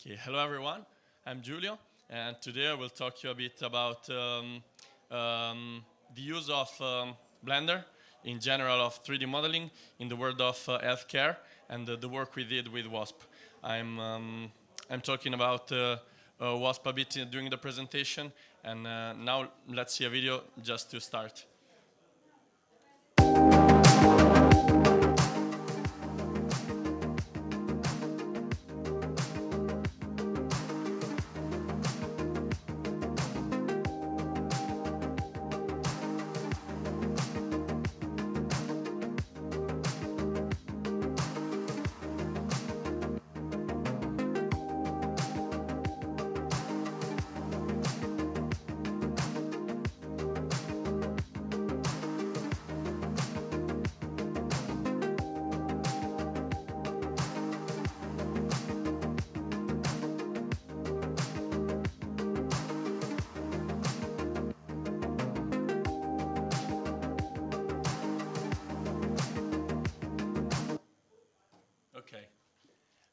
Okay, hello everyone. I'm Giulio, and today I will talk to you a bit about um, um, the use of um, Blender in general of 3D modeling in the world of uh, healthcare and uh, the work we did with WASP. I'm, um, I'm talking about uh, uh WASP a bit during the presentation, and uh, now let's see a video just to start.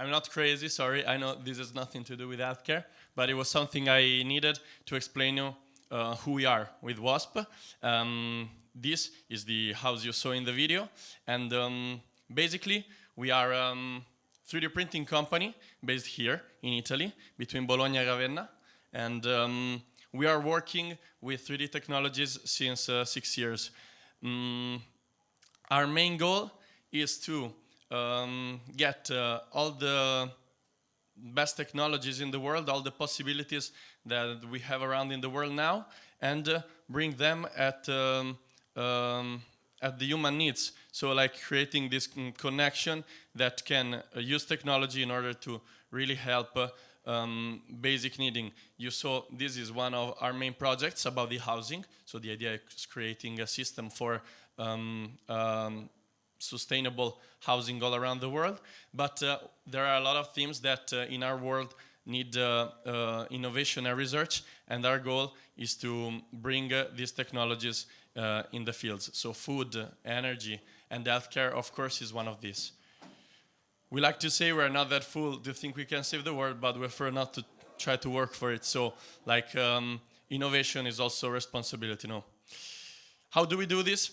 I'm not crazy, sorry. I know this has nothing to do with healthcare, but it was something I needed to explain you uh, who we are with WASP. Um, this is the house you saw in the video, and um, basically we are a um, 3D printing company based here in Italy, between Bologna and Ravenna, and um, we are working with 3D technologies since uh, six years. Mm, our main goal is to um, get uh, all the best technologies in the world, all the possibilities that we have around in the world now, and uh, bring them at um, um, at the human needs. So like creating this connection that can uh, use technology in order to really help uh, um, basic needing. You saw this is one of our main projects about the housing. So the idea is creating a system for um, um, sustainable housing all around the world. But uh, there are a lot of themes that uh, in our world need uh, uh innovation and research, and our goal is to bring uh, these technologies in the fields. So food, energy, and healthcare, of course, is one of these. We like to say we're not that fool to think we can save the world, but we prefer not to try to work for it. So, like, um, innovation is also responsibility, no? How do we do this?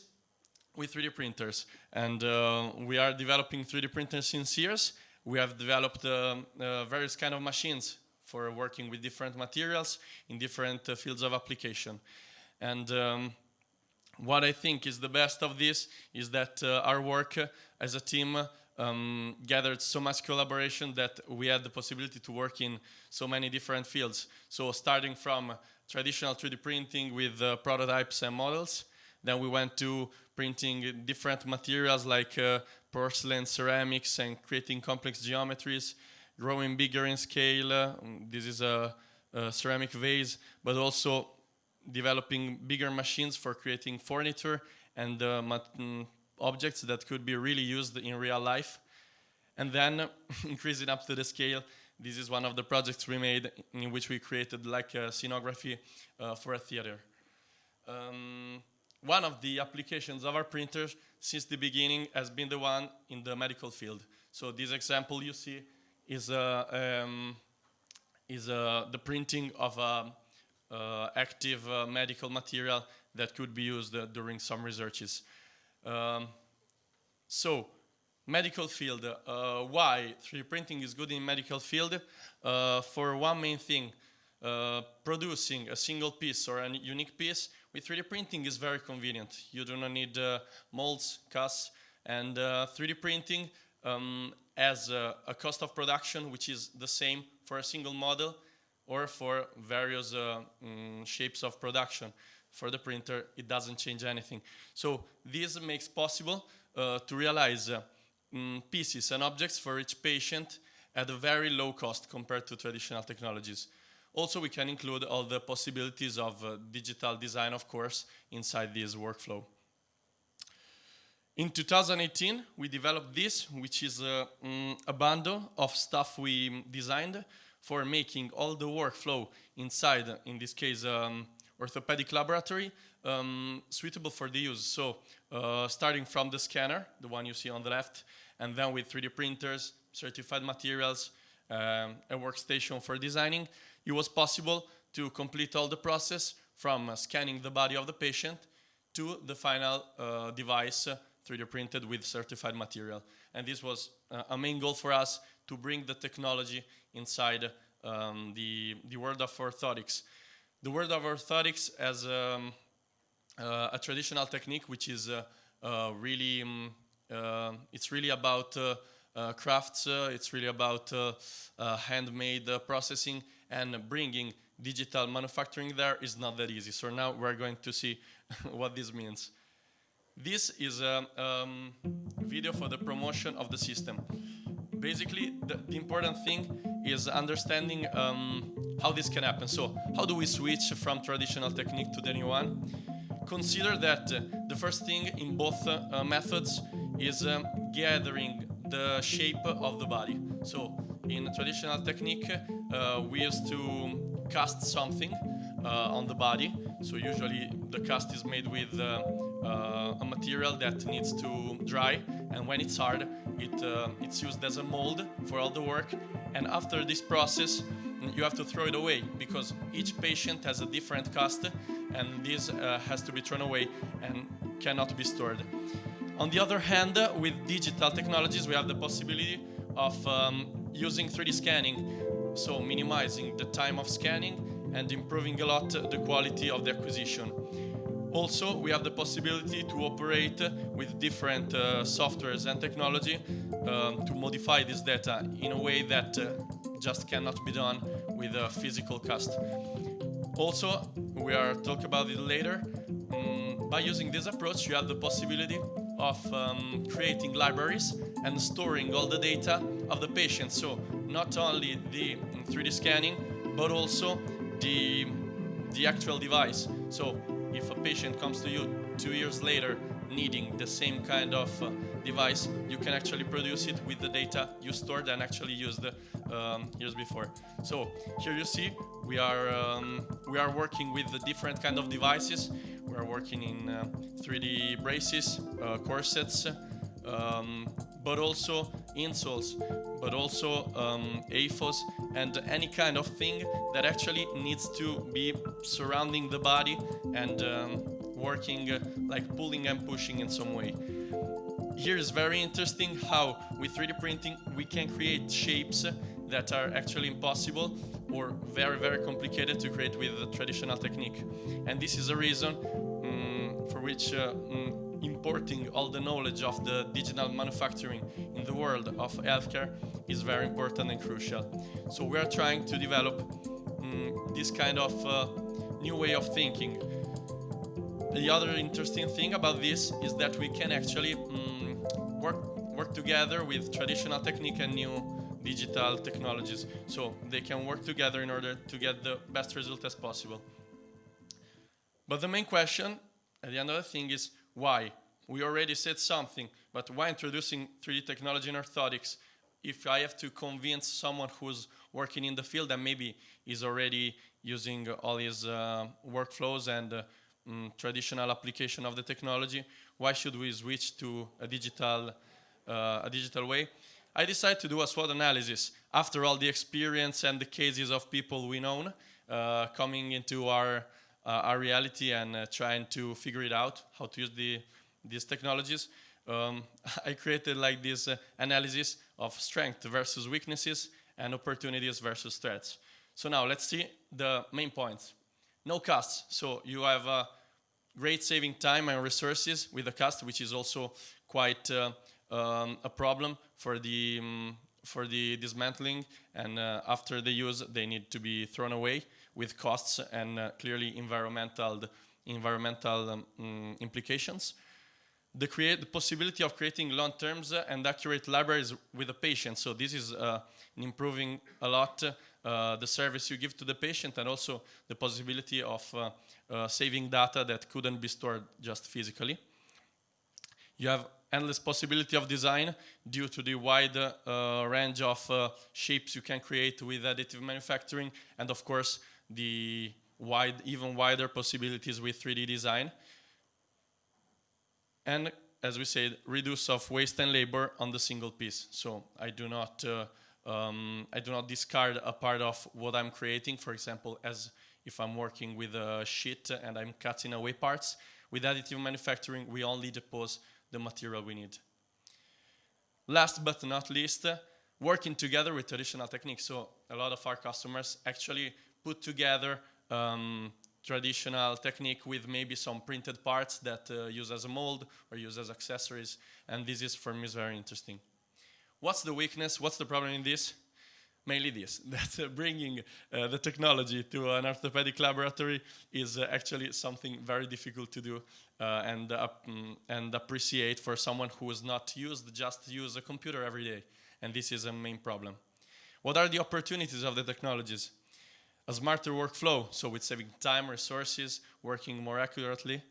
With 3D printers. And uh, we are developing 3D printers since years. We have developed uh, uh, various kind of machines for working with different materials in different uh, fields of application. And um, what I think is the best of this is that uh, our work uh, as a team um, gathered so much collaboration that we had the possibility to work in so many different fields. So starting from traditional 3D printing with prototypes and models, then we went to printing different materials like uh, porcelain, ceramics, and creating complex geometries, growing bigger in scale. Uh, this is a, a, ceramic vase, but also developing bigger machines for creating furniture and uh, mm, objects that could be really used in real life. And then increasing up to the scale, this is one of the projects we made in which we created like a scenography uh, for a theater. Um, one of the applications of our printers since the beginning has been the one in the medical field. So this example you see is, uh, um, is uh, the printing of a uh, active uh, medical material that could be used uh, during some researches. Um, so, medical field, uh, why 3D printing is good in medical field? for one main thing, producing a single piece or a unique piece with 3D printing is very convenient. You do not need uh, molds, casts, and uh, 3D printing um, has a, a, cost of production which is the same for a single model or for various uh, mm, shapes of production. For the printer, it doesn't change anything. So this makes possible uh, to realize uh, mm, pieces and objects for each patient at a very low cost compared to traditional technologies. Also, we can include all the possibilities of uh, digital design, of course, inside this workflow. In 2018, we developed this, which is a, um, a bundle of stuff we designed for making all the workflow inside, in this case, um, orthopedic laboratory, um, suitable for the use. So uh, starting from the scanner, the one you see on the left, and then with 3D printers, certified materials, um, a workstation for designing, it was possible to complete all the process from uh, scanning the body of the patient to the final uh, device 3D uh, printed with certified material. And this was uh, a main goal for us to bring the technology inside um, the, the world of orthotics. The world of orthotics as um, uh, a traditional technique which is uh, uh, really, um, it's really about crafts, it's really about handmade processing and bringing digital manufacturing there is not that easy. So now we're going to see what this means. This is a um, video for the promotion of the system. Basically, the, the important thing is understanding um, how this can happen. So how do we switch from traditional technique to the new one? Consider that uh, the first thing in both uh, methods is um, gathering the shape of the body. So in traditional technique, uh, we used to cast something uh, on the body. So usually the cast is made with uh, uh, a material that needs to dry and when it's hard it, it's used as a mold for all the work and after this process you have to throw it away because each patient has a different cast and this uh, has to be thrown away and cannot be stored. On the other hand, with digital technologies we have the possibility of um, using 3D scanning, so minimizing the time of scanning and improving a lot the quality of the acquisition. Also, we have the possibility to operate with different uh, softwares and technology um, to modify this data in a way that uh, just cannot be done with a physical cast. Also, we are talk about it later. Um, by using this approach, you have the possibility of um, creating libraries and storing all the data of the patient. So not only the 3D scanning, but also the, the actual device. So if a patient comes to you two years later needing the same kind of uh, device, you can actually produce it with the data you stored and actually used um, years before. So here you see we are um, we are working with the different kind of devices. Are working in uh, 3D braces, uh, corsets, um, but also insoles, but also um, AFOs and any kind of thing that actually needs to be surrounding the body and um, working uh, like pulling and pushing in some way. Here is very interesting how with 3D printing we can create shapes that are actually impossible or very very complicated to create with the traditional technique. And this is a reason um, for which uh, um, importing all the knowledge of the digital manufacturing in the world of healthcare is very important and crucial. So we are trying to develop um, this kind of uh, new way of thinking. The other interesting thing about this is that we can actually work, work together with traditional technique and new digital technologies. So they can work together in order to get the best result as possible. But the main question at the end of the thing is why? We already said something, but why introducing 3D technology in orthotics if I have to convince someone who's working in the field and maybe is already using all his uh, workflows and uh, mm, traditional application of the technology, why should we switch to a digital, uh, a digital way? I decided to do a SWOT analysis after all the experience and the cases of people we know uh, coming into our uh, our reality and uh, trying to figure it out, how to use the, these technologies. Um, I created like this uh, analysis of strength versus weaknesses and opportunities versus threats. So now let's see the main points. No costs, so you have great saving time and resources with the cost, which is also quite uh, um, a problem for the um, for the dismantling and uh, after the use they need to be thrown away with costs and uh, clearly environmental, environmental um, mm, implications. The, create, the possibility of creating long terms and accurate libraries with the patient. So this is uh, improving a lot uh, the service you give to the patient and also the possibility of uh, uh, saving data that couldn't be stored just physically. You have endless possibility of design due to the wide uh, range of uh, shapes you can create with additive manufacturing and of course the wide, even wider possibilities with 3D design. And as we said, reduce of waste and labor on the single piece. So I do not uh, um, I do not discard a part of what I'm creating. For example, as if I'm working with a sheet and I'm cutting away parts. With additive manufacturing, we only depose the material we need. Last but not least, working together with traditional techniques. So a lot of our customers actually put together um, traditional technique with maybe some printed parts that uh, use as a mold or use as accessories. And this is for me is very interesting. What's the weakness? What's the problem in this? Mainly this, that uh, bringing uh, the technology to an orthopedic laboratory is uh, actually something very difficult to do and, mm, and appreciate for someone who is not used, just use a computer every day. And this is a main problem. What are the opportunities of the technologies? A smarter workflow, so with saving time, resources, working more accurately.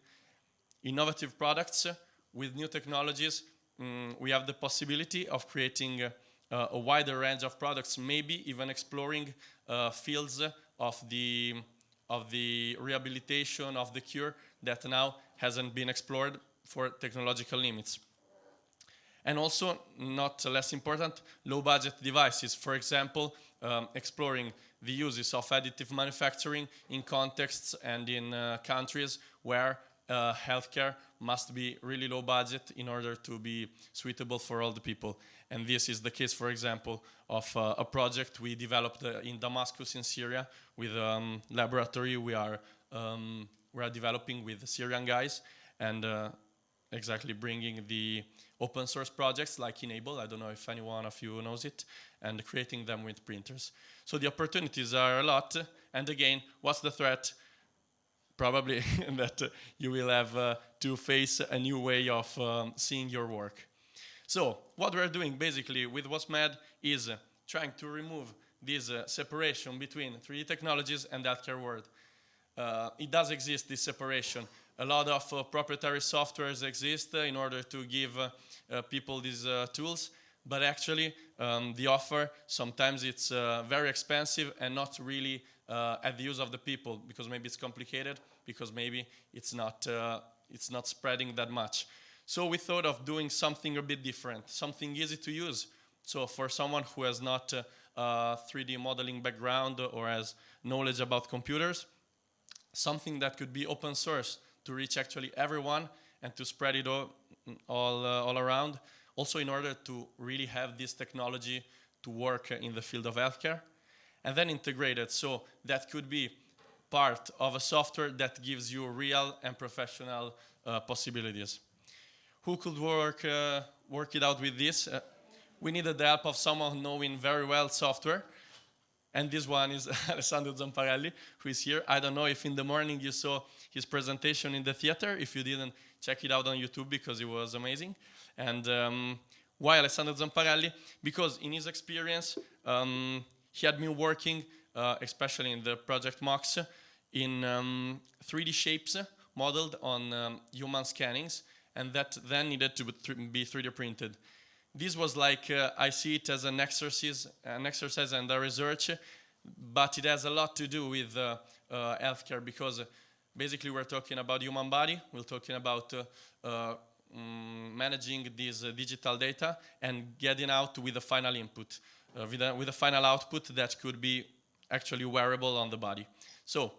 Innovative products with new technologies, mm, we have the possibility of creating uh, uh, a wider range of products, maybe even exploring uh, fields of the, of the rehabilitation, of the cure that now hasn't been explored for technological limits. And also, not less important, low budget devices. For example, um, exploring the uses of additive manufacturing in contexts and in uh, countries where uh, healthcare must be really low budget in order to be suitable for all the people. And this is the case, for example, of uh, a project we developed uh, in Damascus in Syria with a um, laboratory we are, um, we are developing with Syrian guys and uh, exactly bringing the open source projects like e-NABLE, I don't know if anyone of you knows it, and creating them with printers. So the opportunities are a lot, and again, what's the threat? Probably that uh, you will have uh, to face a new way of um, seeing your work. So what we're doing basically with WaspMed is uh, trying to remove this separation between 3D technologies and the healthcare world. It does exist, this separation, a lot of uh, proprietary softwares exist uh, in order to give uh, people these tools, but actually um, the offer, sometimes it's very expensive and not really at the use of the people because maybe it's complicated, because maybe it's not, it's not spreading that much. So we thought of doing something a bit different, something easy to use. So for someone who has not uh, a 3D modeling background or has knowledge about computers, something that could be open source, to reach actually everyone and to spread it all, all, uh, all around. Also in order to really have this technology to work in the field of healthcare. And then integrated, so that could be part of a software that gives you real and professional uh, possibilities. Who could work, uh, work it out with this? Uh, we needed the help of someone knowing very well software. And this one is Alessandro Zamparelli, who is here. I don't know if in the morning you saw his presentation in the theater. If you didn't, check it out on YouTube because it was amazing. And um, why Alessandro Zamparelli? Because in his experience, um, he had been working, uh, especially in the project MOX, in um, 3D shapes modeled on um, human scannings, and that then needed to be 3D printed. This was like, uh, I see it as an exercise, an exercise and a research, but it has a lot to do with uh, uh, healthcare because basically we're talking about human body, we're talking about um, managing this digital data and getting out with the final input, with a, with a final output that could be actually wearable on the body. So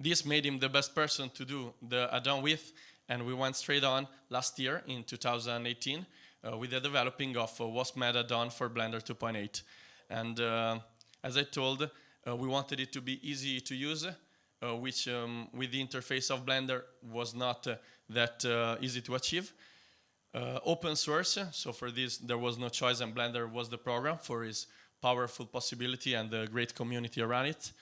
this made him the best person to do the add-on with, and we went straight on last year in 2018 uh, with the developing of uh, WaspMed add-on for Blender 2.8. And uh, as I told, uh, we wanted it to be easy to use, uh, which um, with the interface of Blender was not uh, that easy to achieve. Open source, so for this there was no choice and Blender was the program for its powerful possibility and the great community around it.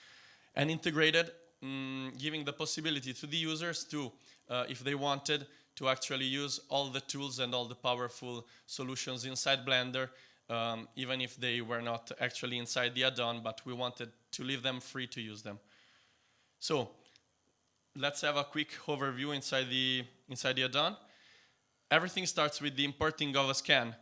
And integrated, um, giving the possibility to the users to, if they wanted, to actually use all the tools and all the powerful solutions inside Blender, um, even if they were not actually inside the add-on, but we wanted to leave them free to use them. So let's have a quick overview inside the, inside the add-on. Everything starts with the importing of a scan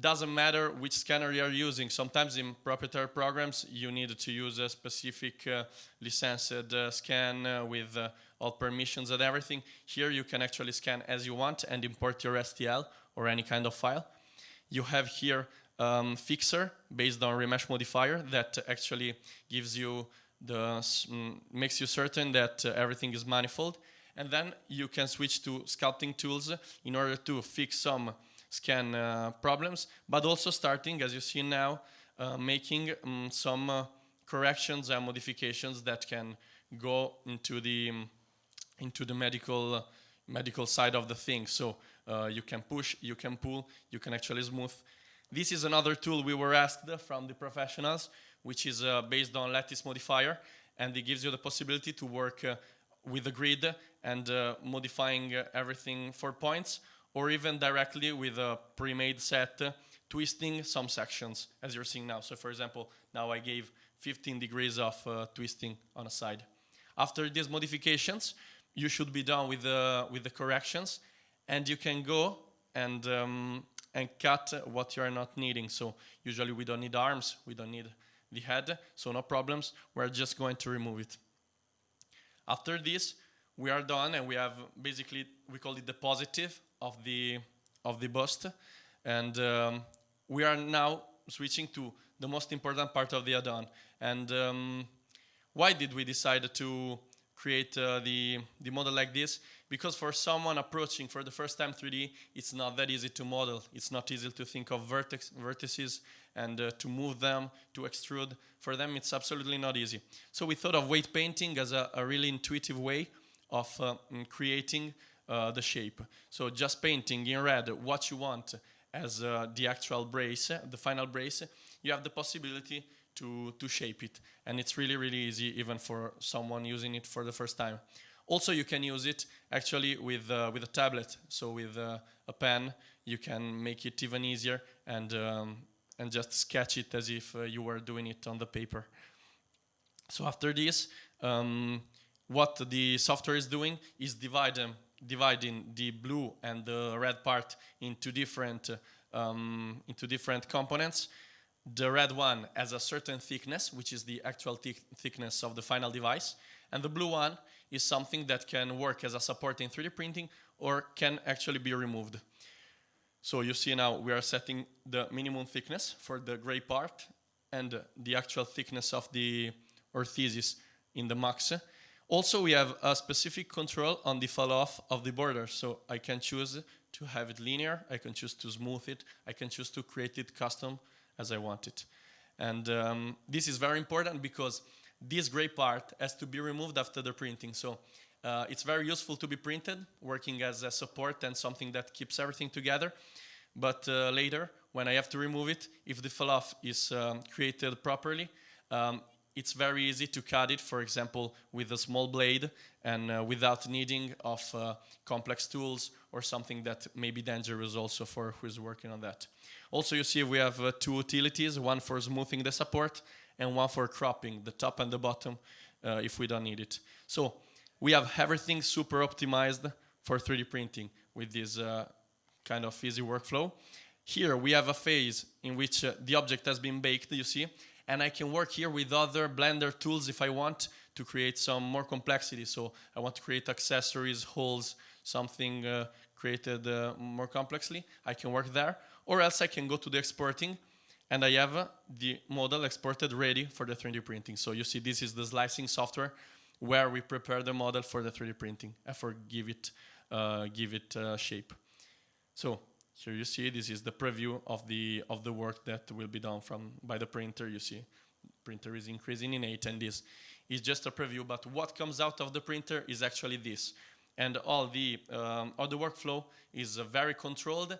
doesn't matter which scanner you are using. Sometimes in proprietary programs, you need to use a specific uh, licensed uh, scan uh, with uh, all permissions and everything. Here you can actually scan as you want and import your STL or any kind of file. You have here um, fixer based on remesh modifier that actually gives you the mm, makes you certain that uh, everything is manifold and then you can switch to sculpting tools in order to fix some scan uh, problems but also starting as you see now uh, making um, some uh, corrections and modifications that can go into the um, into the medical medical side of the thing. So uh, you can push you can pull you can actually smooth. This is another tool we were asked from the professionals which is uh, based on lattice modifier and it gives you the possibility to work uh, with a grid and uh, modifying uh, everything for points or even directly with a pre-made set uh, twisting some sections as you're seeing now. So for example, now I gave 15 degrees of twisting on a side. After these modifications, you should be done with the, with the corrections and you can go and, um, and cut what you are not needing. So usually we don't need arms, we don't need the head, so no problems. We're just going to remove it. After this, we are done and we have basically, we call it the positive of the, of the bust. And um, we are now switching to the most important part of the add-on. And um, why did we decide to create uh, the, the model like this? Because for someone approaching for the first time 3D, it's not that easy to model. It's not easy to think of vertex, vertices and uh, to move them, to extrude. For them, it's absolutely not easy. So we thought of weight painting as a, a really intuitive way of uh, creating uh, the shape. So just painting in red what you want as uh, the actual brace, the final brace, you have the possibility to, to shape it. And it's really, really easy even for someone using it for the first time. Also, you can use it actually with, uh, with a tablet. So with uh, a pen, you can make it even easier and, um, and just sketch it as if uh, you were doing it on the paper. So after this, um, what the software is doing is divide them, dividing the blue and the red part into different, um, into different components. The red one has a certain thickness, which is the actual thickness of the final device. And the blue one is something that can work as a support in 3D printing or can actually be removed. So you see now we are setting the minimum thickness for the gray part and the actual thickness of the orthesis in the max. Also, we have a specific control on the fall off of the border. So I can choose to have it linear, I can choose to smooth it, I can choose to create it custom as I want it. And um, this is very important because this gray part has to be removed after the printing. So uh, it's very useful to be printed, working as a support and something that keeps everything together. But uh, later, when I have to remove it, if the fall off is um, created properly, um, it's very easy to cut it, for example, with a small blade and uh, without needing of uh, complex tools or something that may be dangerous also for who is working on that. Also, you see we have uh, two utilities, one for smoothing the support and one for cropping the top and the bottom uh, if we don't need it. So we have everything super optimized for 3D printing with this uh, kind of easy workflow. Here we have a phase in which uh, the object has been baked, you see, and I can work here with other Blender tools if I want to create some more complexity. So I want to create accessories, holes, something uh, created uh, more complexly. I can work there. Or else I can go to the exporting and I have uh, the model exported ready for the 3D printing. So you see this is the slicing software where we prepare the model for the 3D printing and for give it, uh, give it uh, shape. So here you see this is the preview of the of the work that will be done from by the printer. You see, printer is increasing in eight, and this is just a preview. But what comes out of the printer is actually this, and all the um, all the workflow is uh, very controlled.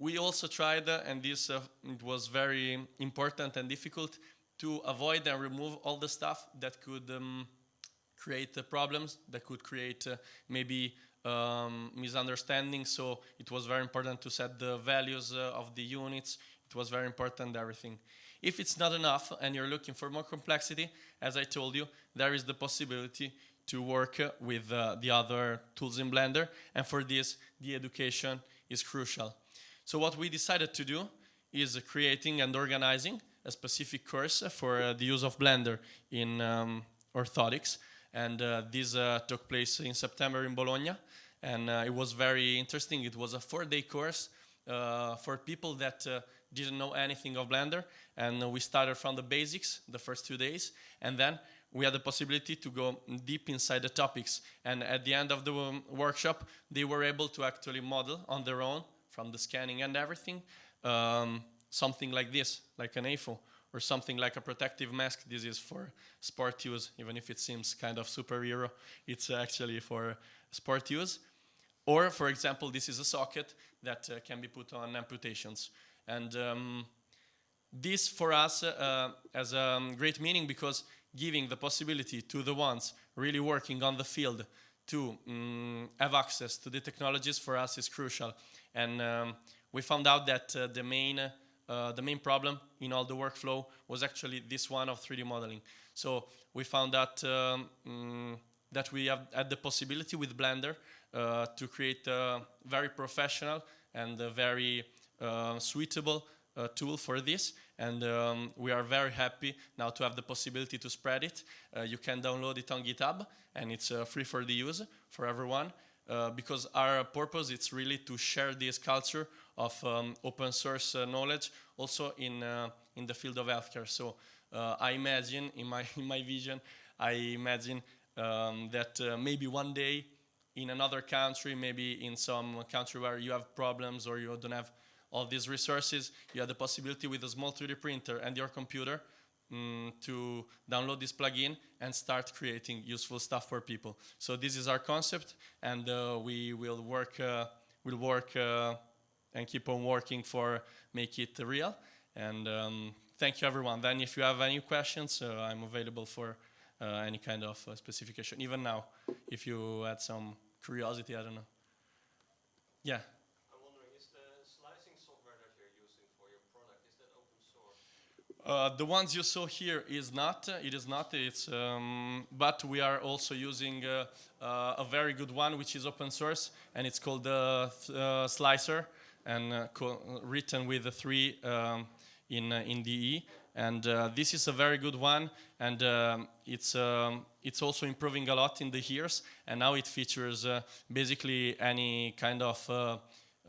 We also tried, uh, and this uh, it was very important and difficult to avoid and remove all the stuff that could um, create uh, problems, that could create uh, maybe um, misunderstanding. So it was very important to set the values uh, of the units. It was very important everything. If it's not enough and you're looking for more complexity, as I told you, there is the possibility to work uh, with uh, the other tools in Blender. And for this, the education is crucial. So what we decided to do is creating and organizing a specific course for the use of Blender in um, orthotics and uh, this uh, took place in September in Bologna and uh, it was very interesting. It was a four-day course for people that didn't know anything of Blender, and we started from the basics the first two days, and then we had the possibility to go deep inside the topics. And at the end of the um, workshop, they were able to actually model on their own, from the scanning and everything, um, something like this, like an AFO, or something like a protective mask. This is for sport use, even if it seems kind of superhero, it's actually for sport use. Or, for example, this is a socket that uh, can be put on amputations. And um, this for us uh, has a um, great meaning because giving the possibility to the ones really working on the field to um, have access to the technologies for us is crucial. And um, we found out that uh, the main uh, the main problem in all the workflow was actually this one of 3D modeling. So we found that um, mm, that we have had the possibility with Blender uh, to create a very professional and very uh, suitable uh, tool for this and um, we are very happy now to have the possibility to spread it. Uh, you can download it on GitHub and it's free for the use for everyone uh, because our purpose is really to share this culture of um, open source knowledge also in, in the field of healthcare. So I imagine in my, in my vision, I imagine um, that uh, maybe one day in another country, maybe in some country where you have problems or you don't have all these resources, you have the possibility with a small 3D printer and your computer um, to download this plugin and start creating useful stuff for people. So this is our concept, and uh, we will work, uh, will work uh, and keep on working for make it real. And um, thank you, everyone. Then, if you have any questions, uh, I'm available for uh, any kind of uh, specification. Even now, if you had some curiosity, I don't know. Yeah. I'm wondering, is the slicing software that you're using for your product, is that open source? Uh, the ones you saw here is not. Uh, it is not. It's. Um, but we are also using uh, uh a very good one, which is open source, and it's called uh, Slic3r, and written with the three um, in in DE and uh, this is a very good one and um, it's um, it's also improving a lot in the years and now it features uh, basically any kind of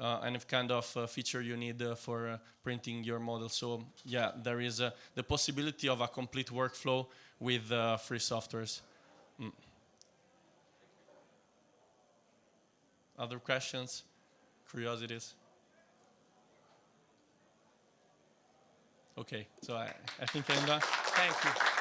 uh, uh any kind of uh, feature you need uh, for printing your model so yeah there is the possibility of a complete workflow with free softwares mm. other questions curiosities Okay, so I, I think I'm done. Thank you.